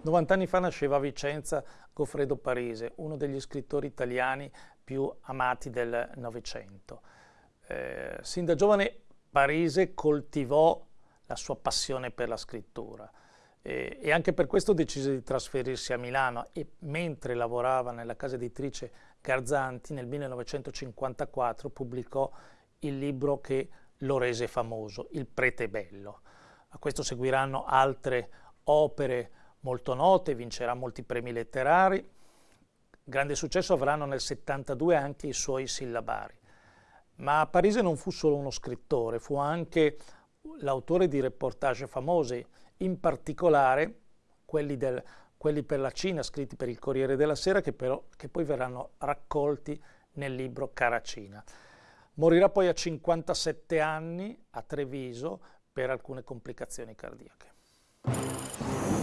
90 anni fa nasceva a Vicenza Goffredo Parise, uno degli scrittori italiani più amati del Novecento. Eh, sin da giovane Parise coltivò la sua passione per la scrittura eh, e anche per questo decise di trasferirsi a Milano e mentre lavorava nella casa editrice Garzanti nel 1954 pubblicò il libro che lo rese famoso, Il Prete Bello. A questo seguiranno altre opere molto note, vincerà molti premi letterari. Grande successo avranno nel 72 anche i suoi sillabari. Ma Parise non fu solo uno scrittore, fu anche l'autore di reportage famosi, in particolare quelli, del, quelli, per la Cina scritti per il Corriere della Sera che, però, che poi verranno raccolti nel libro Caracina. Morirà poi a 57 anni a Treviso per alcune complicazioni cardiache.